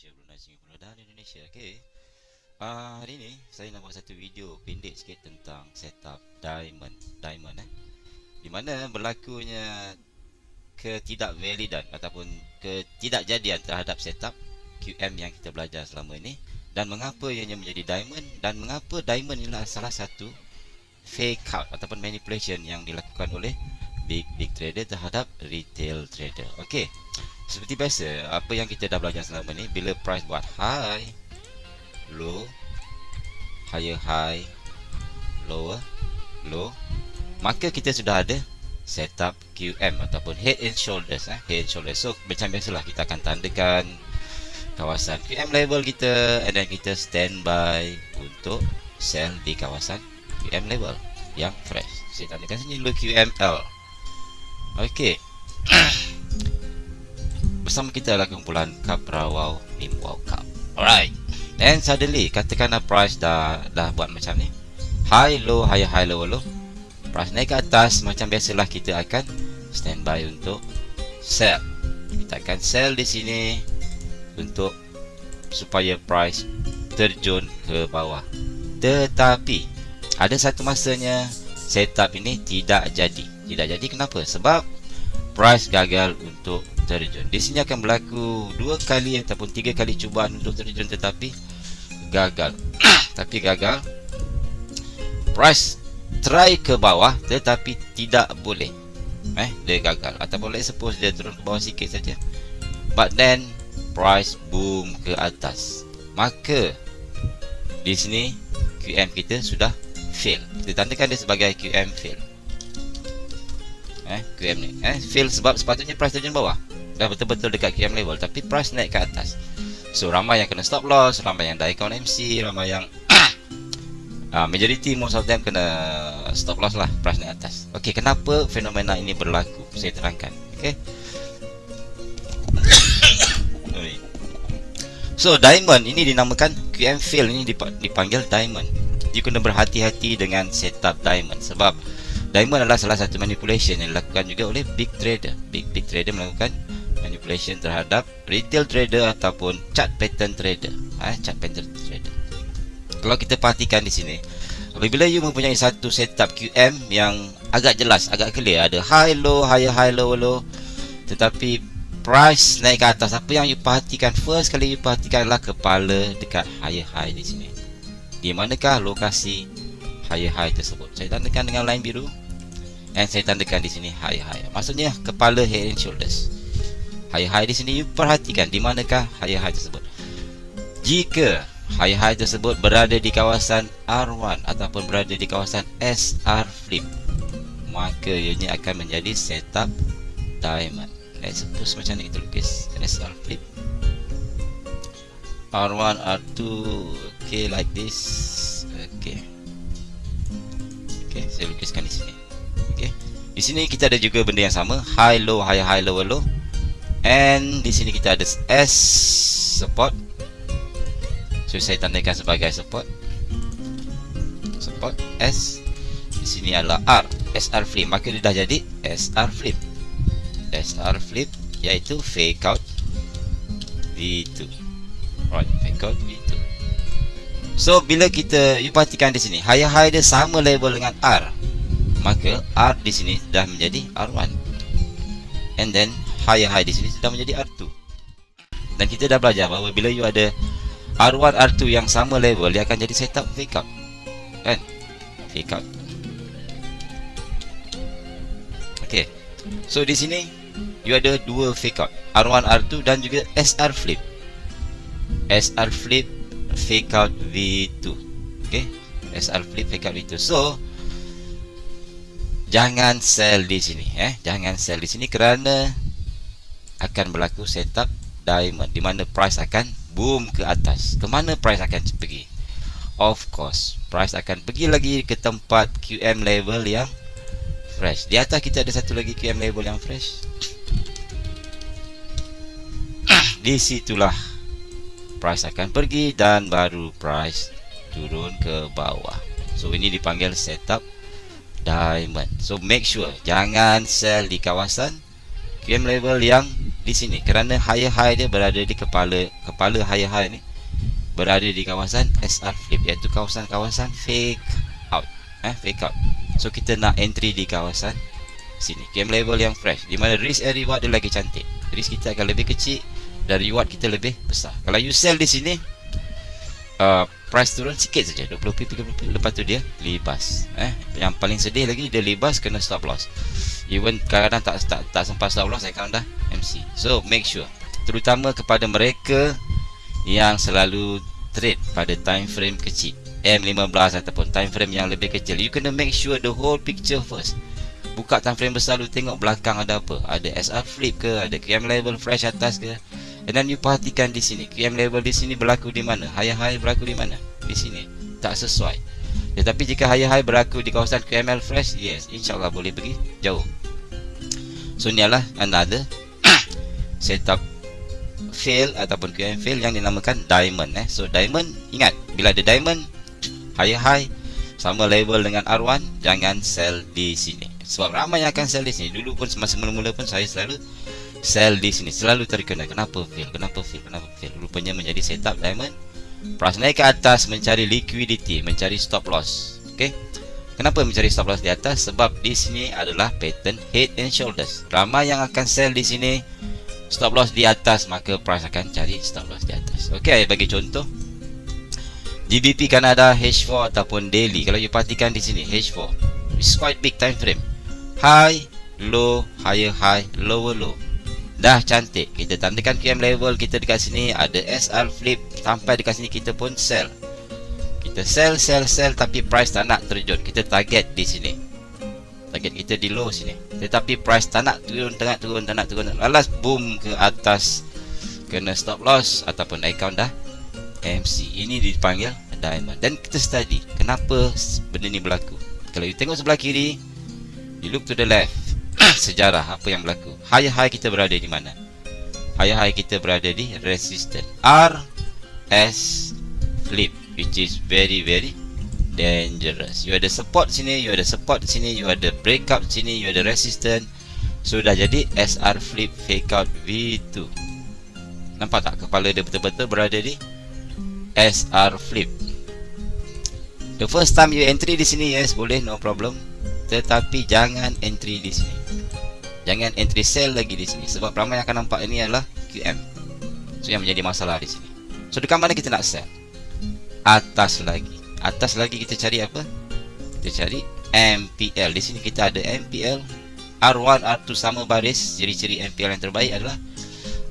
Malaysia, Brunei, Singapura dan Indonesia. Okey. Uh, hari ni saya nak buat satu video pendek sikit tentang setup diamond, diamond eh. Di mana berlakunya ketidakvalidan ataupun ketidakjadian terhadap setup QM yang kita belajar selama ini dan mengapa ianya menjadi diamond dan mengapa diamond ialah salah satu fake out ataupun manipulation yang dilakukan oleh big big trader terhadap retail trader. Okey. Seperti biasa, apa yang kita dah belajar selama ni bila price buat high, low, higher high, lower, low, maka kita sudah ada setup QM ataupun head and shoulders eh, head and shoulders. So macam biasalah kita akan tandakan kawasan QM level kita and then kita standby untuk sell di kawasan QM level yang fresh. Saya tandakan sini dulu QML. Okey. bersama kita adalah kumpulan Capra Wow Nim Wow Cup. Alright. And suddenly katakanlah price dah dah buat macam ni. High low high high low low. Price naik ke atas macam biasalah kita akan standby untuk sell. Kita akan sell di sini untuk supaya price terjun ke bawah. Tetapi ada satu masanya setup ini tidak jadi. Tidak jadi kenapa? Sebab price gagal untuk terjun. Di sini akan berlaku dua kali ataupun tiga kali cubaan untuk terjun tetapi gagal. tapi gagal. Price try ke bawah tetapi tidak boleh. Eh, dia gagal ataupun let's suppose dia turun ke bawah sikit saja. But then price boom ke atas. Maka di sini QM kita sudah fail. Kita tandakan dia sebagai QM fail. Eh, QM ni. Eh, fail sebab sepatutnya price terjun bawah. Dah betul-betul dekat QM level tapi price naik ke atas. So ramai yang kena stop loss ramai yang die count MC ramai yang uh, majority most of them kena stop loss lah price naik atas. Ok kenapa fenomena ini berlaku? Saya terangkan ok so diamond ini dinamakan QM fail. Ini dipanggil diamond. You kena berhati-hati dengan setup diamond sebab diamond adalah salah satu manipulation yang dilakukan juga oleh big trader. Big big trader melakukan manipulation terhadap retail trader ataupun chart pattern trader. Eh, chart pattern trader. Kalau kita perhatikan di sini apabila you mempunyai satu setup QM yang agak jelas agak clear ada high low higher high low low tetapi price naik ke atas apa yang you perhatikan? First kali you perhatikan adalah kepala dekat higher high di sini. Di manakah lokasi higher high tersebut. Saya tandakan dengan line biru and saya tandakan di sini higher high. Maksudnya kepala head and shoulders. High-high di sini perhatikan di manakah high-high tersebut. Jika high-high tersebut berada di kawasan R1 ataupun berada di kawasan SR flip maka ianya akan menjadi setup diamond. Let's suppose macam ni kita lukis. SR flip. R1, R2 ok like this saya lukiskan di sini ok di sini kita ada juga benda yang sama high low high high low low And di sini kita ada S support. So saya tandakan sebagai support. Support S. Di sini adalah R, SR flip. Maka dia dah jadi SR flip. SR flip iaitu fake out V2. Right, fake out V2. So bila kita you perhatikan di sini, higher high dia sama level dengan R. Maka R di sini dah menjadi R1. And then higher high di sini sudah menjadi R2 dan kita dah belajar bahawa bila you ada R1 R2 yang sama level dia akan jadi setup fake out kan? Fake out ok so di sini you ada dua fake out R1 R2 dan juga SR flip. SR flip fake out V2 ok SR flip fake out V2 so jangan sell di sini eh jangan sell di sini kerana akan berlaku setup diamond di mana price akan boom ke atas. Ke mana price akan pergi? Of course, price akan pergi lagi ke tempat QM level yang fresh. Di atas kita ada satu lagi QM level yang fresh. di situlah price akan pergi dan baru price turun ke bawah. So ini dipanggil setup diamond. So make sure jangan sell di kawasan QM level yang di sini. Kerana higher high dia berada di kepala kepala higher high ni berada di kawasan SR flip iaitu kawasan-kawasan fake out eh fake out. So kita nak entry di kawasan sini. Game level yang fresh. Di mana risk and reward dia lagi cantik. Risk kita akan lebih kecil dan reward kita lebih besar. Kalau you sell di sini uh, price turun sikit saja. 20p 30p lepas tu dia libas. Eh yang paling sedih lagi dia libas kena stop loss. Even kadang-kadang tak, tak tak sempat stop loss account dah MC so make sure. Terutama kepada mereka yang selalu trade pada time frame kecil. M15 ataupun time frame yang lebih kecil. You kena make sure the whole picture first. Buka time frame besar lu tengok belakang ada apa? Ada SR flip ke? Ada QM level fresh atas ke and then you perhatikan di sini QM level di sini berlaku di mana? High high berlaku di mana? Di sini. Tak sesuai. Tetapi jika high high berlaku di kawasan QML fresh yes insyaallah boleh pergi jauh. So ni adalah another setup fail ataupun QM fail yang dinamakan diamond eh. So diamond ingat bila ada diamond high high sama level dengan R1 jangan sell di sini. Sebab ramai yang akan sell di sini. Dulu pun semasa mula-mula pun saya selalu sell di sini selalu terkena kenapa fail? Kenapa fail? Kenapa fail? Rupanya menjadi setup diamond. Price naik ke atas mencari liquidity mencari stop loss. Okey? Kenapa mencari stop loss di atas? Sebab di sini adalah pattern head and shoulders. Ramai yang akan sell di sini stop loss di atas maka price akan cari stop loss di atas. Okey bagi contoh. GBP Canada H4 ataupun daily. Kalau you perhatikan di sini H4 it's quite big time frame. High, low, higher high, lower low. Dah cantik. Kita tandakan QM level kita dekat sini ada SR flip sampai dekat sini kita pun sell. Kita sell sell sell tapi price tak nak terjun. Kita target di sini. Target kita di low sini. Tetapi price tak nak turun tengah turun tak nak turun. Lalas boom ke atas kena stop loss ataupun account dah MC. Ini dipanggil diamond. Dan kita study kenapa benda ni berlaku. Kalau you tengok sebelah kiri You look to the left Sejarah apa yang berlaku. High kita berada di mana? High kita berada di resistance R S Flip Which is very very Dangerous. You ada support sini You ada support sini You ada breakout sini You ada resistance Sudah jadi SR Flip Fake out V2 Nampak tak kepala dia betul-betul berada di SR Flip? The first time you entry di sini Yes boleh no problem. Tetapi jangan entry di sini jangan entry sell lagi di sini sebab ramai akan nampak ini adalah QM so yang menjadi masalah di sini. So dekat mana kita nak sell? Atas lagi. Atas lagi kita cari apa? Kita cari MPL di sini kita ada MPL R1 R2 sama baris. Ciri-ciri MPL yang terbaik adalah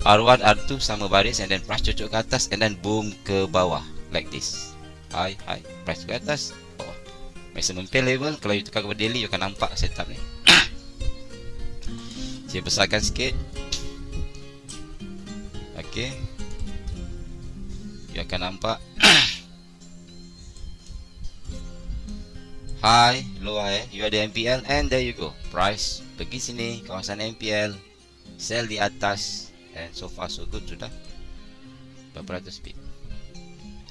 R1 R2 sama baris and then price cocok ke atas and then boom ke bawah. Like this. High high. Price ke atas maximum pay level kalau you tukar kepada daily you akan nampak setup ni saya besarkan sikit. Ok you akan nampak. High low high you ada MPL and there you go. Price. Pergi sini kawasan MPL sell di atas. And so far so good sudah. Berapa ratus pip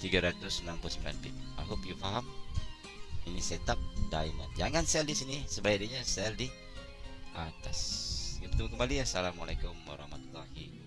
369 pip I hope you faham. Ini setup diamond. Jangan sell di sini. Sebaiknya sell di atas bertemu kembali. Assalamualaikum warahmatullahi wabarakatuh